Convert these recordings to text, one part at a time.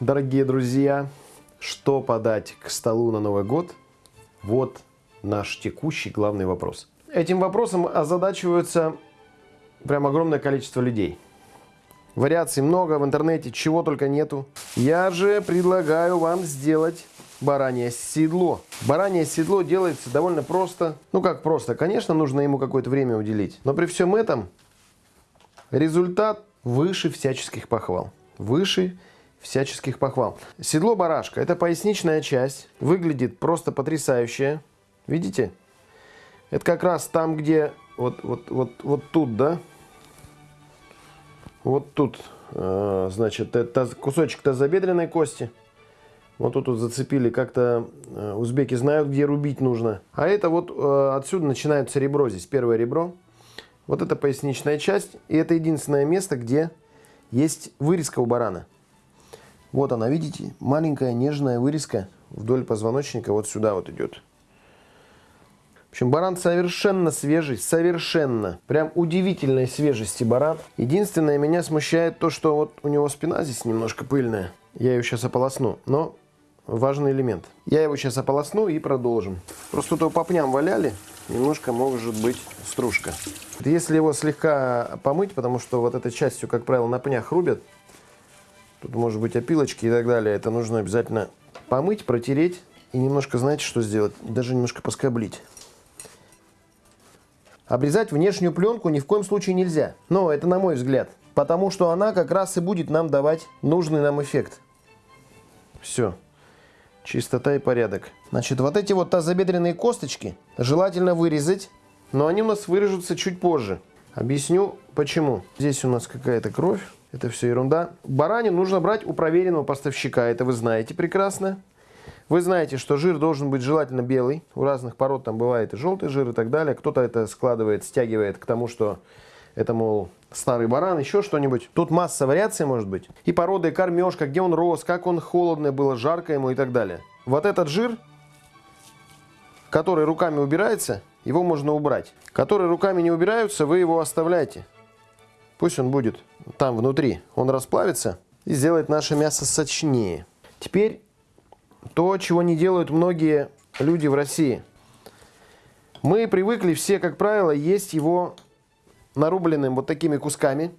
дорогие друзья, что подать к столу на Новый год? Вот наш текущий главный вопрос. Этим вопросом озадачиваются прям огромное количество людей. Вариаций много в интернете, чего только нету. Я же предлагаю вам сделать баранье седло. Баранье седло делается довольно просто. Ну как просто, конечно, нужно ему какое-то время уделить. Но при всем этом результат выше всяческих похвал. Выше всяческих похвал. Седло барашка – это поясничная часть. Выглядит просто потрясающе. Видите? Это как раз там, где вот, вот, вот, вот тут, да? Вот тут, э, значит, это кусочек тазобедренной кости. Вот тут вот зацепили, как-то э, узбеки знают, где рубить нужно. А это вот э, отсюда начинается ребро здесь, первое ребро. Вот это поясничная часть. И это единственное место, где есть вырезка у барана. Вот она, видите, маленькая нежная вырезка вдоль позвоночника вот сюда вот идет. В общем, баран совершенно свежий, совершенно. Прям удивительной свежести баран. Единственное, меня смущает то, что вот у него спина здесь немножко пыльная. Я ее сейчас ополосну, но важный элемент. Я его сейчас ополосну и продолжим. Просто тут по пням валяли, немножко может быть стружка. Если его слегка помыть, потому что вот этой частью, как правило, на пнях рубят, тут может быть опилочки и так далее, это нужно обязательно помыть, протереть и немножко, знаете, что сделать? Даже немножко поскоблить. Обрезать внешнюю пленку ни в коем случае нельзя. Но это на мой взгляд. Потому что она как раз и будет нам давать нужный нам эффект. Все. Чистота и порядок. Значит, вот эти вот тазобедренные косточки желательно вырезать. Но они у нас вырежутся чуть позже. Объясню почему. Здесь у нас какая-то кровь. Это все ерунда. Баранин нужно брать у проверенного поставщика. Это вы знаете прекрасно. Вы знаете, что жир должен быть желательно белый. У разных пород там бывает и желтый жир и так далее. Кто-то это складывает, стягивает к тому, что это, мол, старый баран, еще что-нибудь. Тут масса вариаций может быть. И порода, и кормежка, где он рос, как он холодное было, жарко ему и так далее. Вот этот жир, который руками убирается, его можно убрать. Который руками не убираются, вы его оставляете. Пусть он будет там внутри. Он расплавится и сделает наше мясо сочнее. Теперь то, чего не делают многие люди в России. Мы привыкли все, как правило, есть его нарубленным вот такими кусками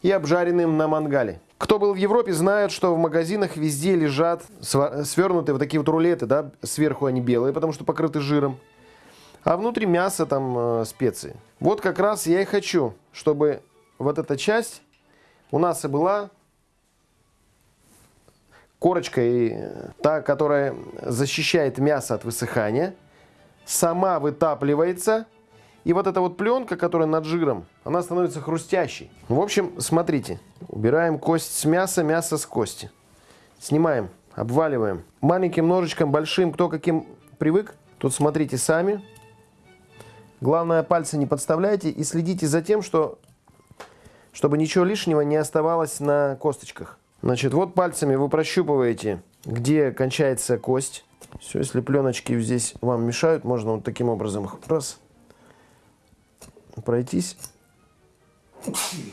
и обжаренным на мангале. Кто был в Европе, знает, что в магазинах везде лежат свернутые вот такие вот рулеты, да, сверху они белые, потому что покрыты жиром, а внутри мясо, там э, специи. Вот как раз я и хочу, чтобы вот эта часть у нас и была корочкой, та, которая защищает мясо от высыхания, сама вытапливается, и вот эта вот пленка, которая над жиром, она становится хрустящей. В общем, смотрите, убираем кость с мяса, мясо с кости. Снимаем, обваливаем. Маленьким ножичком, большим, кто каким привык. Тут смотрите сами. Главное, пальцы не подставляйте и следите за тем, что, чтобы ничего лишнего не оставалось на косточках. Значит, вот пальцами вы прощупываете, где кончается кость. Все, если пленочки здесь вам мешают, можно вот таким образом раз пройтись.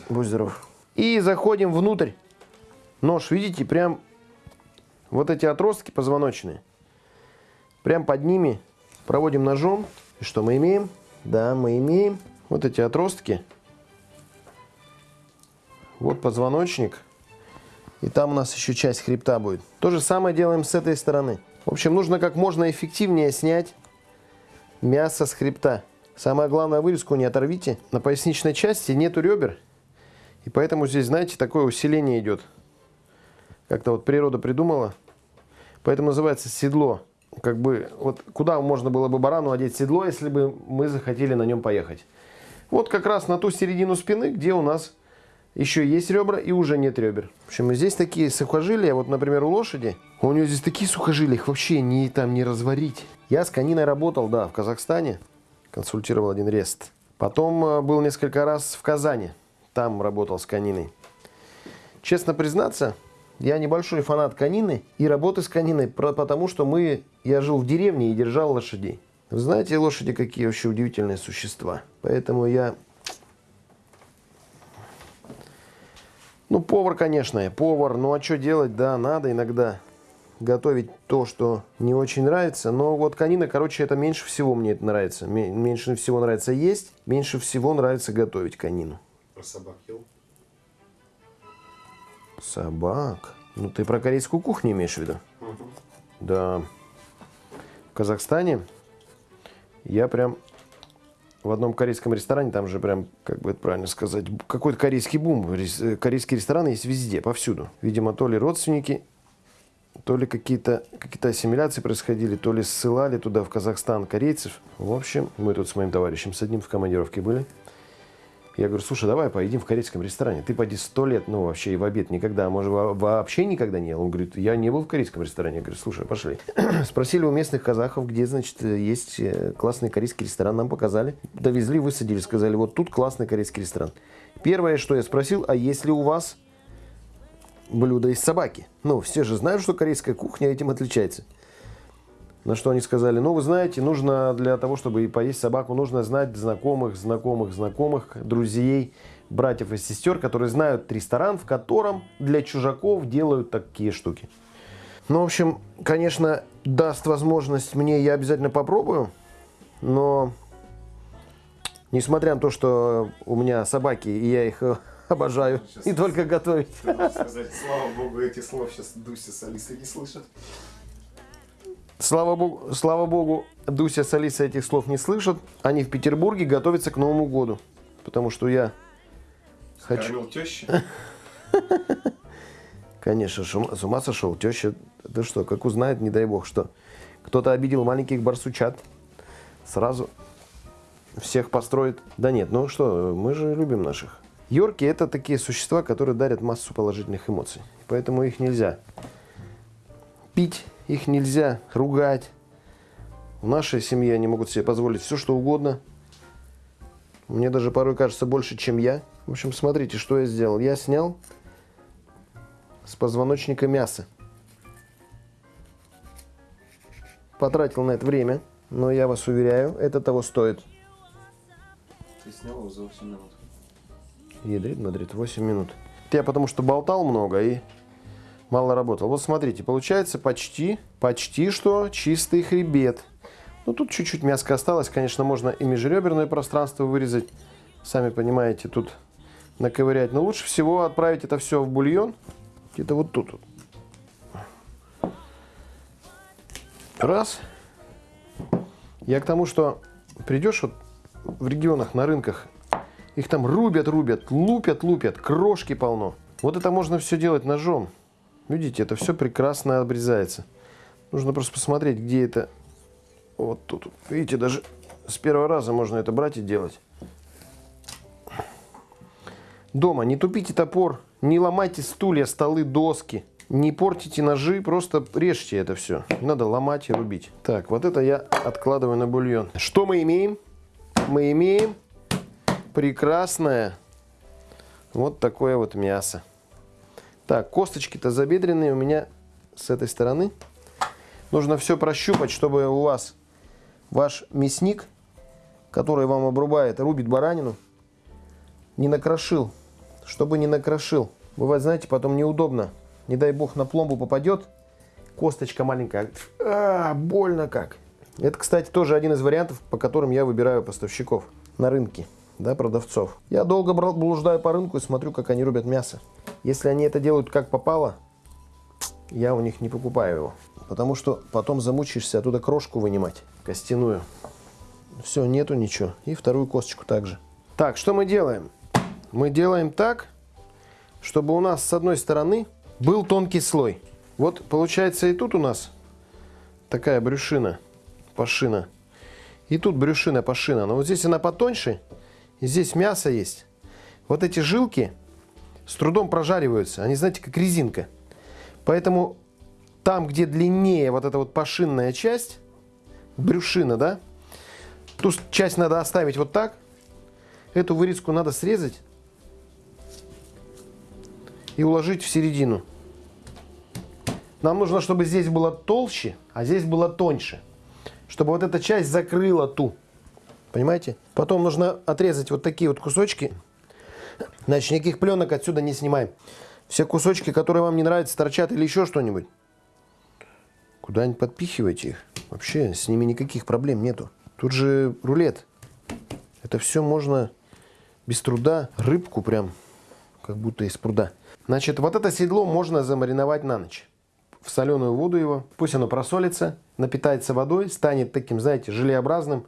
Будь здоров. И заходим внутрь. Нож, видите, прям вот эти отростки позвоночные. Прям под ними проводим ножом. И что мы имеем? Да, мы имеем вот эти отростки. Вот позвоночник. И там у нас еще часть хребта будет. То же самое делаем с этой стороны. В общем, нужно как можно эффективнее снять мясо с хребта. Самое главное, вырезку не оторвите. На поясничной части нету ребер. И поэтому здесь, знаете, такое усиление идет. Как-то вот природа придумала. Поэтому называется седло. Как бы, вот куда можно было бы барану одеть седло, если бы мы захотели на нем поехать. Вот как раз на ту середину спины, где у нас еще есть ребра и уже нет ребер. В общем, здесь такие сухожилия, вот, например, у лошади, у нее здесь такие сухожилия, их вообще не, там не разварить. Я с кониной работал, да, в Казахстане, консультировал один рест. Потом э, был несколько раз в Казани, там работал с кониной. Честно признаться, я небольшой фанат конины и работы с кониной, потому что мы, я жил в деревне и держал лошадей. Вы знаете, лошади какие вообще удивительные существа. Поэтому я Ну, повар, конечно, я повар. Ну, а что делать? Да, надо иногда готовить то, что не очень нравится. Но вот конина, короче, это меньше всего мне это нравится. Меньше всего нравится есть, меньше всего нравится готовить конину. Про собак ел? Собак? Ну, ты про корейскую кухню имеешь в виду? Угу. Да. Казахстане я прям в одном корейском ресторане, там же прям, как бы это правильно сказать, какой-то корейский бум. Корейские рестораны есть везде, повсюду. Видимо, то ли родственники, то ли какие-то какие ассимиляции происходили, то ли ссылали туда, в Казахстан, корейцев. В общем, мы тут с моим товарищем с одним в командировке были. Я говорю, слушай, давай поедим в корейском ресторане. Ты поди сто лет, ну вообще и в обед никогда, а может вообще никогда не ел. Он говорит, я не был в корейском ресторане. Я говорю, слушай, пошли. Спросили у местных казахов, где, значит, есть э, классный корейский ресторан. Нам показали. Довезли, высадили, сказали, вот тут классный корейский ресторан. Первое, что я спросил, а есть ли у вас блюдо из собаки? Ну, все же знают, что корейская кухня этим отличается. На что они сказали, ну, вы знаете, нужно для того, чтобы поесть собаку, нужно знать знакомых, знакомых, знакомых, друзей, братьев и сестер, которые знают ресторан, в котором для чужаков делают такие штуки. Ну, в общем, конечно, даст возможность мне, я обязательно попробую, но несмотря на то, что у меня собаки, и я их обожаю, сейчас и только готовить. Сказать, слава богу, этих слов сейчас Дуся с Алисой не слышат. Слава богу, слава богу, Дуся с Алисой этих слов не слышат. Они в Петербурге готовятся к Новому году. Потому что я хочу... теща? Конечно, с ума сошел. Теща, да что, как узнает, не дай бог, что кто-то обидел маленьких барсучат. Сразу всех построит. Да нет, ну что, мы же любим наших. Йорки это такие существа, которые дарят массу положительных эмоций. Поэтому их нельзя пить их нельзя ругать. В нашей семье они могут себе позволить все, что угодно. Мне даже порой кажется больше, чем я. В общем, смотрите, что я сделал. Я снял с позвоночника мясо. Потратил на это время, но я вас уверяю, это того стоит. Ты снял его за 8 минут. Ядрит, мадрит, 8 минут. Я потому что болтал много и мало работал. Вот смотрите, получается почти, почти что чистый хребет. Ну, тут чуть-чуть мяска осталось. Конечно, можно и межреберное пространство вырезать. Сами понимаете, тут наковырять. Но лучше всего отправить это все в бульон. Где-то вот тут. Раз. Я к тому, что придешь вот в регионах, на рынках, их там рубят, рубят, лупят, лупят, крошки полно. Вот это можно все делать ножом. Видите, это все прекрасно обрезается. Нужно просто посмотреть, где это. Вот тут. Видите, даже с первого раза можно это брать и делать. Дома не тупите топор, не ломайте стулья, столы, доски. Не портите ножи, просто режьте это все. Надо ломать и рубить. Так, вот это я откладываю на бульон. Что мы имеем? Мы имеем прекрасное вот такое вот мясо. Так, косточки-то забедренные у меня с этой стороны. Нужно все прощупать, чтобы у вас ваш мясник, который вам обрубает, рубит баранину, не накрошил. Чтобы не накрошил. Бывает, знаете, потом неудобно. Не дай бог на пломбу попадет, косточка маленькая. А, больно как. Это, кстати, тоже один из вариантов, по которым я выбираю поставщиков на рынке да, продавцов. Я долго блуждаю по рынку и смотрю, как они рубят мясо. Если они это делают как попало, я у них не покупаю его. Потому что потом замучаешься оттуда крошку вынимать, костяную. Все, нету ничего. И вторую косточку также. Так, что мы делаем? Мы делаем так, чтобы у нас с одной стороны был тонкий слой. Вот получается и тут у нас такая брюшина, пашина. И тут брюшина, пашина. Но вот здесь она потоньше, и здесь мясо есть. Вот эти жилки с трудом прожариваются. Они, знаете, как резинка. Поэтому там, где длиннее вот эта вот пашинная часть, брюшина, да, ту часть надо оставить вот так. Эту вырезку надо срезать и уложить в середину. Нам нужно, чтобы здесь было толще, а здесь было тоньше. Чтобы вот эта часть закрыла ту. Понимаете? Потом нужно отрезать вот такие вот кусочки. Значит, никаких пленок отсюда не снимаем. Все кусочки, которые вам не нравятся, торчат или еще что-нибудь. Куда-нибудь подпихивайте их. Вообще с ними никаких проблем нету. Тут же рулет. Это все можно без труда. Рыбку прям, как будто из пруда. Значит, вот это седло можно замариновать на ночь. В соленую воду его. Пусть оно просолится, напитается водой, станет таким, знаете, желеобразным.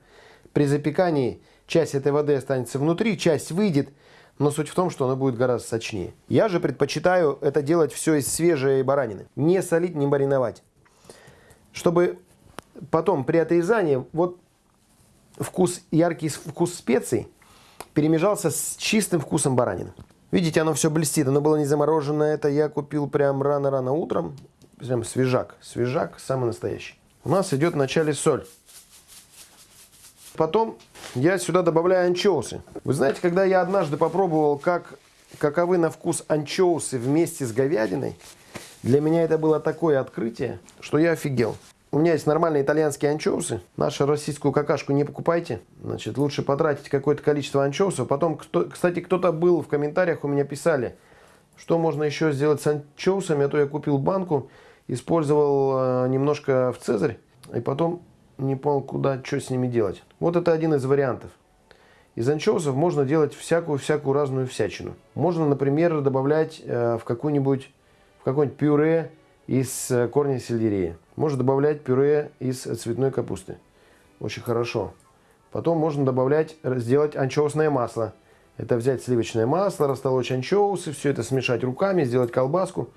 При запекании часть этой воды останется внутри, часть выйдет. Но суть в том, что оно будет гораздо сочнее. Я же предпочитаю это делать все из свежей баранины. Не солить, не мариновать. Чтобы потом при отрезании вот вкус, яркий вкус специй перемежался с чистым вкусом баранины. Видите, оно все блестит. Оно было не замороженное. Это я купил прям рано-рано утром. Прям свежак. Свежак самый настоящий. У нас идет в начале соль. Потом я сюда добавляю анчоусы. Вы знаете, когда я однажды попробовал, как, каковы на вкус анчоусы вместе с говядиной, для меня это было такое открытие, что я офигел. У меня есть нормальные итальянские анчоусы. Нашу российскую какашку не покупайте. Значит, лучше потратить какое-то количество анчоусов. Потом, кто, кстати, кто-то был в комментариях, у меня писали, что можно еще сделать с анчоусами. А то я купил банку, использовал э, немножко в цезарь, и потом не понял, куда, что с ними делать. Вот это один из вариантов. Из анчоусов можно делать всякую-всякую разную всячину. Можно, например, добавлять э, в какую-нибудь в какое-нибудь пюре из э, корня сельдерея. Можно добавлять пюре из цветной капусты. Очень хорошо. Потом можно добавлять, сделать анчоусное масло. Это взять сливочное масло, растолочь анчоусы, все это смешать руками, сделать колбаску,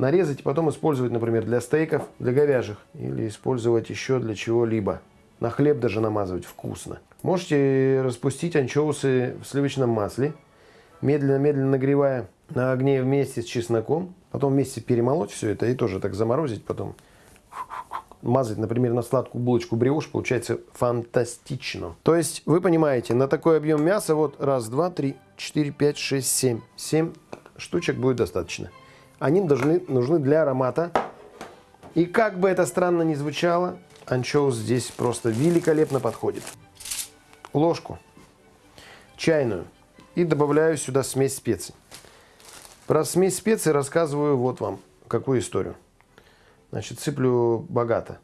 нарезать и потом использовать, например, для стейков, для говяжьих. Или использовать еще для чего-либо. На хлеб даже намазывать вкусно. Можете распустить анчоусы в сливочном масле, медленно-медленно нагревая на огне вместе с чесноком. Потом вместе перемолоть все это и тоже так заморозить потом мазать, например, на сладкую булочку бриош, получается фантастично. То есть, вы понимаете, на такой объем мяса, вот раз, два, три, четыре, пять, шесть, семь. Семь штучек будет достаточно. Они должны, нужны для аромата. И как бы это странно ни звучало, анчоус здесь просто великолепно подходит. Ложку чайную. И добавляю сюда смесь специй. Про смесь специй рассказываю вот вам какую историю. Значит, сыплю богато.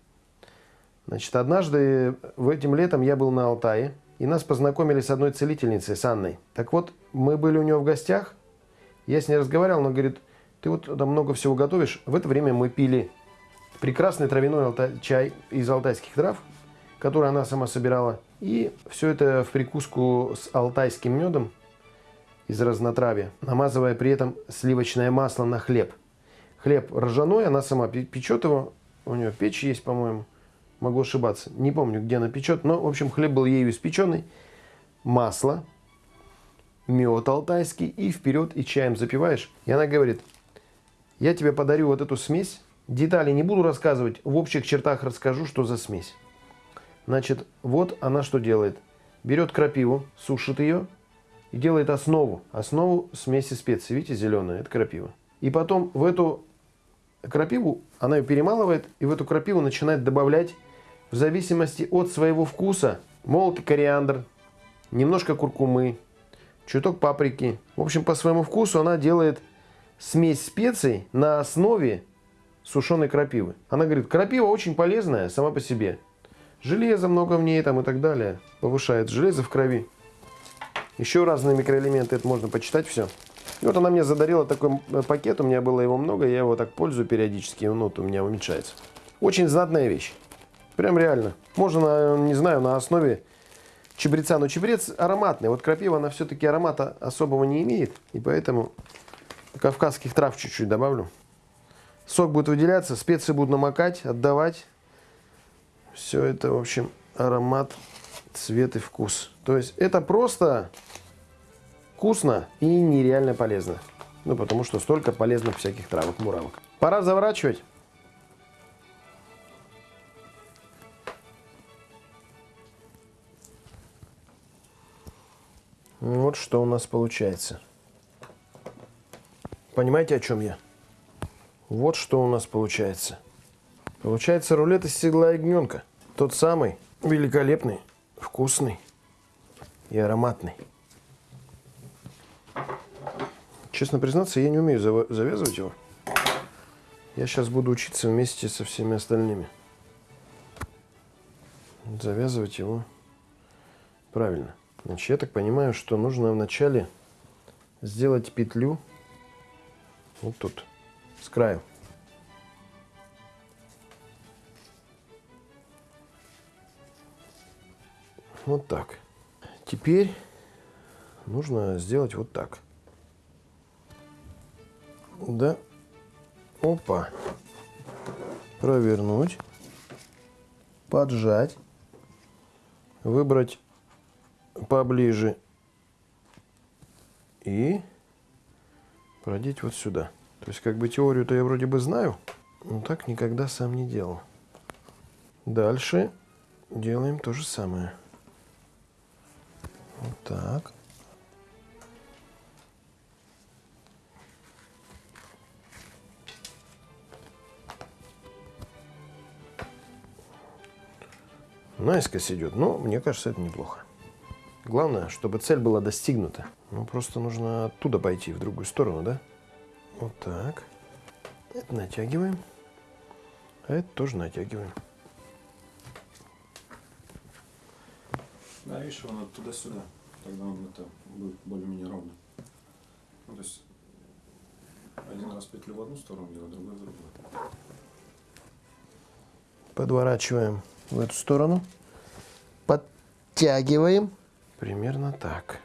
Значит, однажды в этим летом я был на Алтае, и нас познакомили с одной целительницей, с Анной. Так вот, мы были у нее в гостях, я с ней разговаривал, она говорит, ты вот там много всего готовишь. В это время мы пили прекрасный травяной чай из алтайских трав, который она сама собирала. И все это в прикуску с алтайским медом из разнотравья, намазывая при этом сливочное масло на хлеб – хлеб ржаной, она сама печет его, у нее печь есть, по-моему, могу ошибаться, не помню, где она печет, но, в общем, хлеб был ею испеченный, масло, мед алтайский, и вперед, и чаем запиваешь. И она говорит, я тебе подарю вот эту смесь, детали не буду рассказывать, в общих чертах расскажу, что за смесь. Значит, вот она что делает. Берет крапиву, сушит ее и делает основу. Основу смеси специй. Видите, зеленая, это крапива. И потом в эту крапиву, она ее перемалывает и в эту крапиву начинает добавлять в зависимости от своего вкуса молотый кориандр, немножко куркумы, чуток паприки. В общем, по своему вкусу она делает смесь специй на основе сушеной крапивы. Она говорит, крапива очень полезная сама по себе. Железа много в ней там и так далее. Повышает железо в крови. Еще разные микроэлементы, это можно почитать все. И вот она мне задарила такой э, пакет, у меня было его много, я его так пользую периодически, ну вот у меня уменьшается. Очень знатная вещь. Прям реально. Можно, не знаю, на основе чебреца. Но чебрец ароматный. Вот крапива, она все-таки аромата особого не имеет. И поэтому кавказских трав чуть-чуть добавлю. Сок будет выделяться, специи будут намокать, отдавать. Все это, в общем, аромат, цвет и вкус. То есть это просто Вкусно и нереально полезно. Ну, потому что столько полезных всяких травок, муравок. Пора заворачивать. Вот что у нас получается. Понимаете, о чем я? Вот что у нас получается. Получается рулет из седла ягненка. Тот самый великолепный, вкусный и ароматный. Честно признаться, я не умею завязывать его. Я сейчас буду учиться вместе со всеми остальными. Завязывать его правильно. Значит, я так понимаю, что нужно вначале сделать петлю вот тут, с краю. Вот так. Теперь нужно сделать вот так. Да. Опа. Провернуть. Поджать. Выбрать поближе. И продеть вот сюда. То есть как бы теорию-то я вроде бы знаю, но так никогда сам не делал. Дальше делаем то же самое. Вот так. Наискось идет, но мне кажется, это неплохо. Главное, чтобы цель была достигнута. Ну, просто нужно оттуда пойти, в другую сторону, да? Вот так. Это натягиваем. А это тоже натягиваем. Да, видишь, он туда-сюда. Тогда он это будет более-менее ровно. Ну, то есть один раз петлю в одну сторону делать, другой в другую. Подворачиваем в эту сторону. Подтягиваем. Примерно так.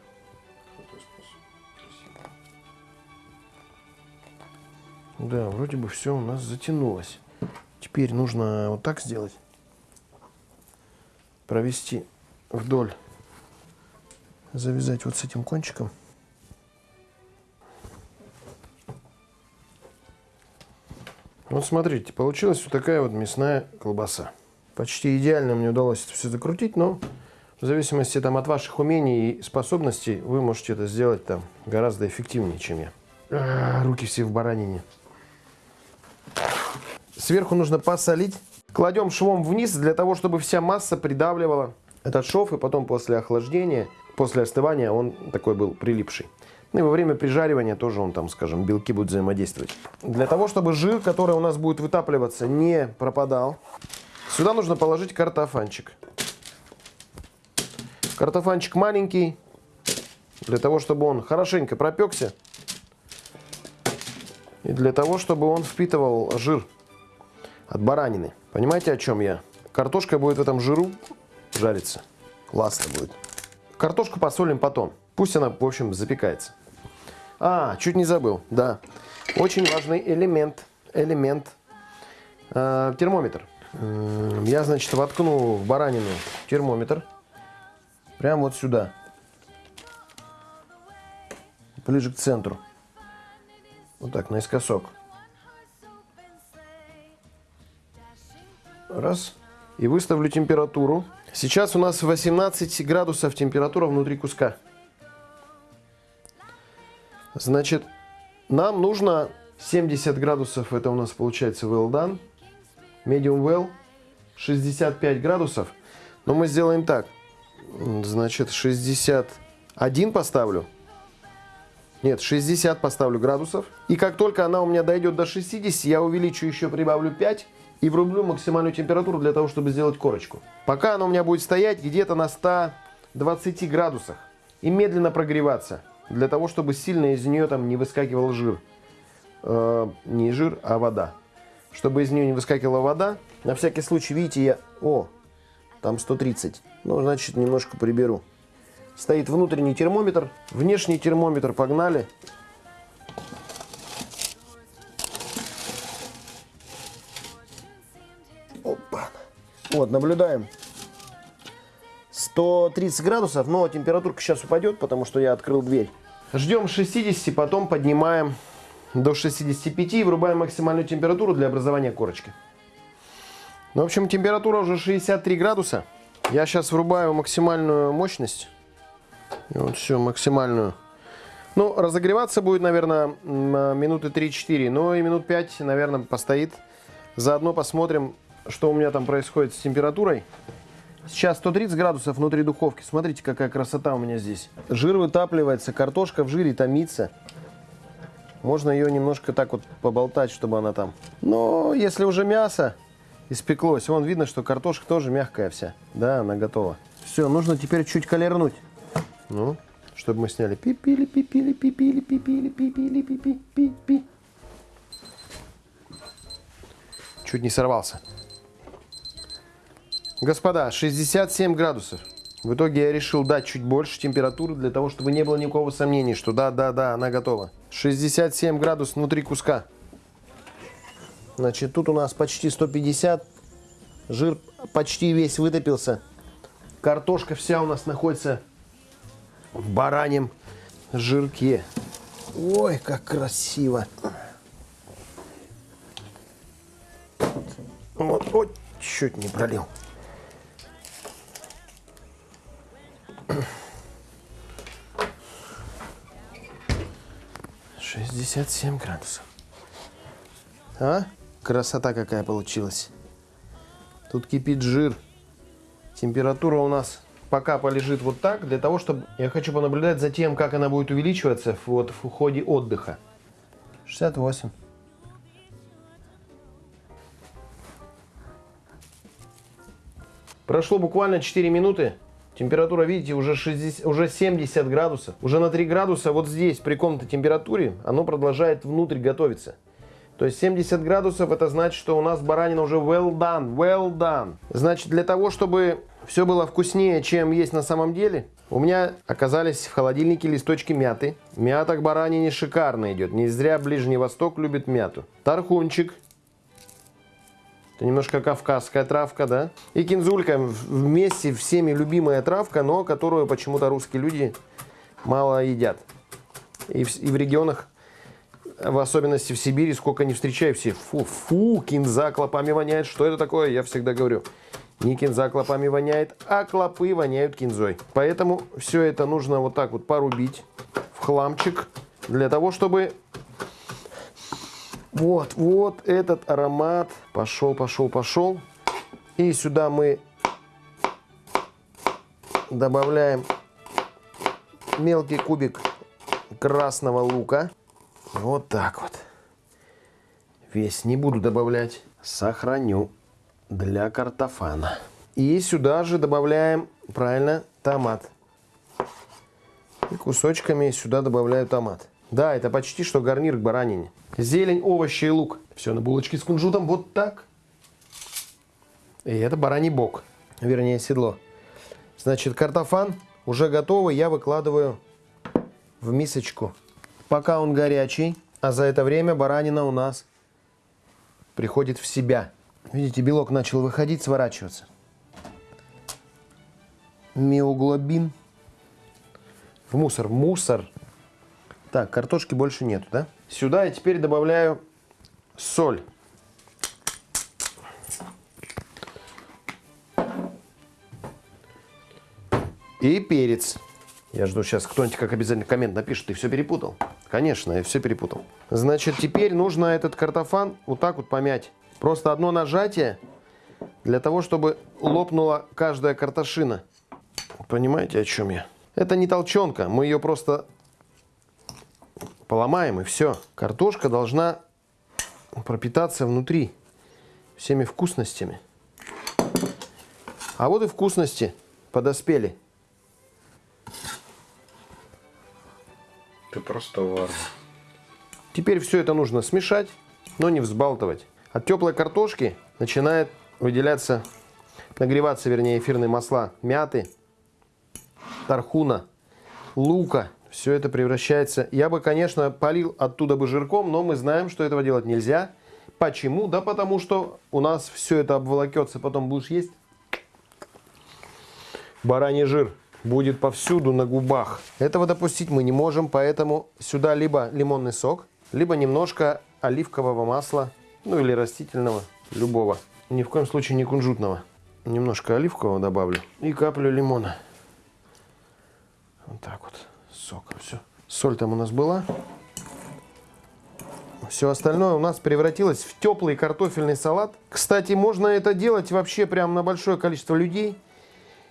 Да, вроде бы все у нас затянулось. Теперь нужно вот так сделать. Провести вдоль. Завязать вот с этим кончиком. Вот смотрите, получилась вот такая вот мясная колбаса. Почти идеально мне удалось это все закрутить, но в зависимости там, от ваших умений и способностей вы можете это сделать там гораздо эффективнее, чем я. А, руки все в баранине. Сверху нужно посолить. Кладем швом вниз для того, чтобы вся масса придавливала этот шов. И потом после охлаждения, после остывания он такой был прилипший. Ну и во время прижаривания тоже он там, скажем, белки будут взаимодействовать. Для того, чтобы жир, который у нас будет вытапливаться, не пропадал, сюда нужно положить картофанчик. Картофанчик маленький, для того, чтобы он хорошенько пропекся. И для того, чтобы он впитывал жир от баранины. Понимаете, о чем я? Картошка будет в этом жиру жариться. Классно будет. Картошку посолим потом. Пусть она, в общем, запекается. А, чуть не забыл, да. Очень важный элемент. Элемент. Э, термометр. Я, значит, воткну в баранину термометр. Прямо вот сюда. Ближе к центру. Вот так, наискосок. Раз. И выставлю температуру. Сейчас у нас 18 градусов температура внутри куска. Значит, нам нужно 70 градусов, это у нас получается well done. Medium well. 65 градусов. Но мы сделаем так. Значит, 61 поставлю. Нет, 60 поставлю градусов. И как только она у меня дойдет до 60, я увеличу еще, прибавлю 5 и врублю максимальную температуру для того, чтобы сделать корочку. Пока она у меня будет стоять где-то на 120 градусах и медленно прогреваться, для того, чтобы сильно из нее там не выскакивал жир. Э, не жир, а вода. Чтобы из нее не выскакивала вода, на всякий случай, видите, я... О, там 130. Ну, значит, немножко приберу. Стоит внутренний термометр, внешний термометр, погнали. Опа. Вот, наблюдаем. 130 градусов, но температурка сейчас упадет, потому что я открыл дверь. Ждем 60, потом поднимаем до 65 и врубаем максимальную температуру для образования корочки. Ну, в общем, температура уже 63 градуса. Я сейчас врубаю максимальную мощность. И вот все, максимальную. Ну, разогреваться будет, наверное, м, минуты 3-4, но и минут 5, наверное, постоит. Заодно посмотрим, что у меня там происходит с температурой. Сейчас 130 градусов внутри духовки. Смотрите, какая красота у меня здесь. Жир вытапливается, картошка в жире томится. Можно ее немножко так вот поболтать, чтобы она там. Но если уже мясо испеклось, вон видно, что картошка тоже мягкая вся. Да, она готова. Все, нужно теперь чуть колернуть. Ну, чтобы мы сняли. Пипили, пипили, пипили, пипили, пипили, пипи, пипи. Чуть не сорвался. Господа, 67 градусов. В итоге я решил дать чуть больше температуры для того, чтобы не было никакого сомнения, что да, да, да, она готова. 67 градусов внутри куска. Значит, тут у нас почти 150. Жир почти весь вытопился. Картошка вся у нас находится в бараньем жирке. Ой, как красиво. Вот, ой, чуть не пролил. 67 градусов. А? Красота какая получилась. Тут кипит жир. Температура у нас пока полежит вот так, для того, чтобы... Я хочу понаблюдать за тем, как она будет увеличиваться вот в ходе отдыха. 68. Прошло буквально 4 минуты. Температура, видите, уже, 60, уже 70 градусов. Уже на 3 градуса вот здесь, при комнатной температуре, оно продолжает внутрь готовиться. То есть 70 градусов, это значит, что у нас баранина уже well done, well done. Значит, для того, чтобы все было вкуснее, чем есть на самом деле, у меня оказались в холодильнике листочки мяты. Мята к баранине шикарно идет. Не зря Ближний Восток любит мяту. Тархунчик это немножко кавказская травка, да? И кинзулька вместе всеми любимая травка, но которую почему-то русские люди мало едят. И в, и в регионах, в особенности в Сибири, сколько не встречаю, все фу, фу, кинза клопами воняет. Что это такое? Я всегда говорю, не кинза клопами воняет, а клопы воняют кинзой. Поэтому все это нужно вот так вот порубить в хламчик, для того, чтобы вот, вот этот аромат. Пошел, пошел, пошел. И сюда мы добавляем мелкий кубик красного лука. Вот так вот. Весь не буду добавлять. Сохраню для картофана. И сюда же добавляем, правильно, томат. И кусочками сюда добавляю томат. Да, это почти что гарнир к баранине. Зелень, овощи и лук. Все на булочке с кунжутом вот так. И это бараний бок, вернее седло. Значит, картофан уже готовый, я выкладываю в мисочку. Пока он горячий, а за это время баранина у нас приходит в себя. Видите, белок начал выходить, сворачиваться. Миоглобин. В мусор. Мусор так, картошки больше нету, да? Сюда я теперь добавляю соль. И перец. Я жду сейчас, кто-нибудь как обязательно коммент напишет, ты все перепутал. Конечно, я все перепутал. Значит, теперь нужно этот картофан вот так вот помять. Просто одно нажатие для того, чтобы лопнула каждая картошина. Понимаете, о чем я? Это не толченка, мы ее просто поломаем и все. Картошка должна пропитаться внутри всеми вкусностями. А вот и вкусности подоспели. Ты просто варвар. Теперь все это нужно смешать, но не взбалтывать. От теплой картошки начинает выделяться, нагреваться, вернее, эфирные масла мяты, тархуна, лука, все это превращается... Я бы, конечно, полил оттуда бы жирком, но мы знаем, что этого делать нельзя. Почему? Да потому что у нас все это обволокется, потом будешь есть. Бараний жир будет повсюду на губах. Этого допустить мы не можем, поэтому сюда либо лимонный сок, либо немножко оливкового масла, ну или растительного, любого. Ни в коем случае не кунжутного. Немножко оливкового добавлю и каплю лимона. Вот так вот сока. Все. Соль там у нас была. Все остальное у нас превратилось в теплый картофельный салат. Кстати, можно это делать вообще прям на большое количество людей.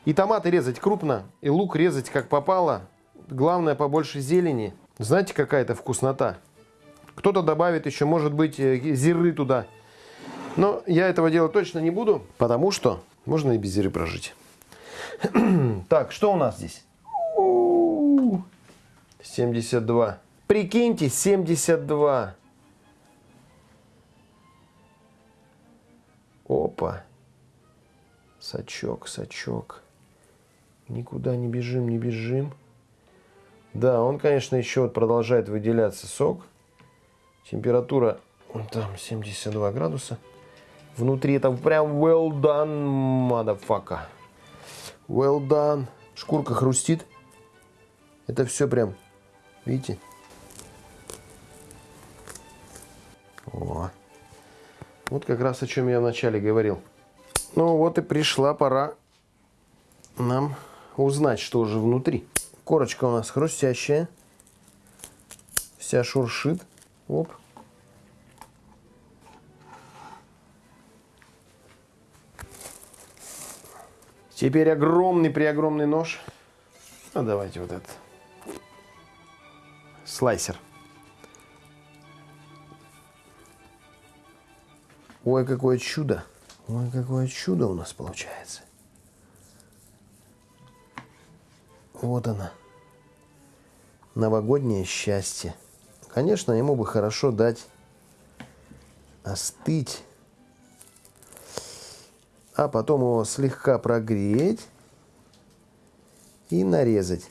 И томаты резать крупно, и лук резать как попало. Главное, побольше зелени. Знаете, какая это вкуснота? Кто-то добавит еще, может быть, э, зиры туда. Но я этого делать точно не буду, потому что можно и без зиры прожить. так, что у нас здесь? 72. Прикиньте, 72. Опа. Сачок, сачок. Никуда не бежим, не бежим. Да, он, конечно, еще вот продолжает выделяться сок. Температура вон там 72 градуса. Внутри это прям well done, motherfucker. Well done. Шкурка хрустит. Это все прям, видите? О. Вот как раз о чем я вначале говорил. Ну вот и пришла пора нам узнать, что же внутри. Корочка у нас хрустящая. Вся шуршит. Оп. Теперь огромный при огромный нож. А давайте вот этот. Слайсер. Ой, какое чудо. Ой, какое чудо у нас получается. Вот она. Новогоднее счастье. Конечно, ему бы хорошо дать остыть. А потом его слегка прогреть и нарезать.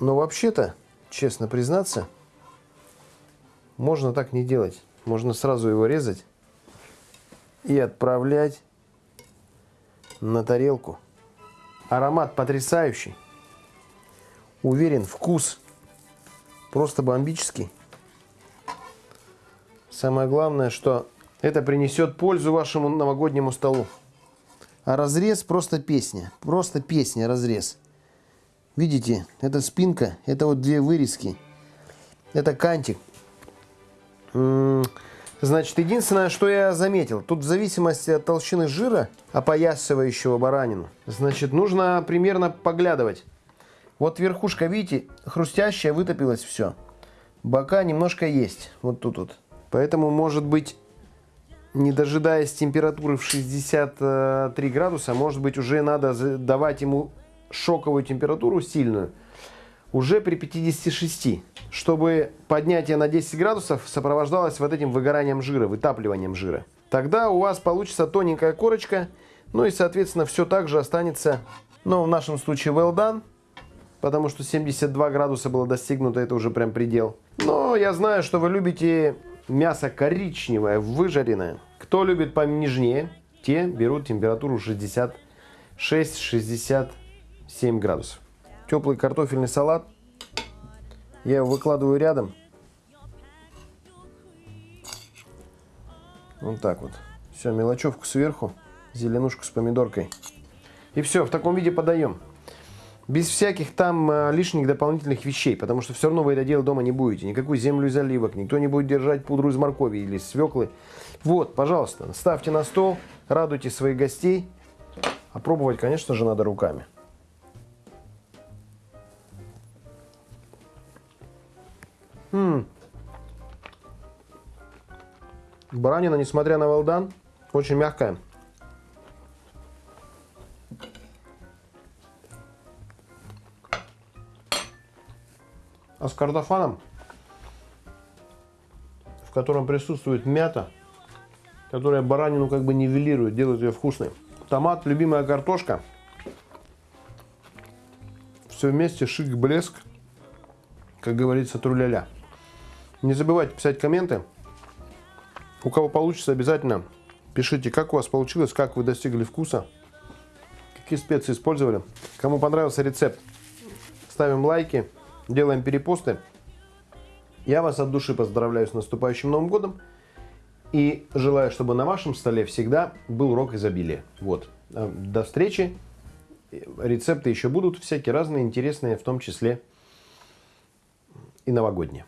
Но вообще-то, честно признаться, можно так не делать. Можно сразу его резать и отправлять на тарелку. Аромат потрясающий. Уверен, вкус просто бомбический. Самое главное, что это принесет пользу вашему новогоднему столу. А разрез просто песня. Просто песня, разрез. Видите, это спинка, это вот две вырезки. Это кантик. Значит, единственное, что я заметил, тут в зависимости от толщины жира, опоясывающего баранину, значит, нужно примерно поглядывать. Вот верхушка, видите, хрустящая, вытопилась все. Бока немножко есть, вот тут вот. Поэтому, может быть, не дожидаясь температуры в 63 градуса, может быть, уже надо давать ему шоковую температуру сильную – уже при 56, чтобы поднятие на 10 градусов сопровождалось вот этим выгоранием жира, вытапливанием жира. Тогда у вас получится тоненькая корочка, ну и, соответственно, все так же останется, ну, в нашем случае well done, потому что 72 градуса было достигнуто, это уже прям предел. Но я знаю, что вы любите мясо коричневое, выжаренное. Кто любит понежнее, те берут температуру 66-67 градусов теплый картофельный салат. Я его выкладываю рядом. Вот так вот. Все, мелочевку сверху, зеленушку с помидоркой. И все, в таком виде подаем. Без всяких там э, лишних дополнительных вещей, потому что все равно вы это делать дома не будете. Никакую землю из оливок, никто не будет держать пудру из моркови или свеклы. Вот, пожалуйста, ставьте на стол, радуйте своих гостей. А пробовать, конечно же, надо руками. М Баранина, несмотря на велдан, очень мягкая. А с картофаном, в котором присутствует мята, которая баранину как бы нивелирует, делает ее вкусной. Томат, любимая картошка. Все вместе шик, блеск. Как говорится, труляля. Не забывайте писать комменты. У кого получится, обязательно пишите, как у вас получилось, как вы достигли вкуса, какие специи использовали. Кому понравился рецепт, ставим лайки, делаем перепосты. Я вас от души поздравляю с наступающим Новым годом и желаю, чтобы на вашем столе всегда был рок изобилия. Вот. Э, до встречи. Рецепты еще будут всякие разные, интересные, в том числе и новогодние.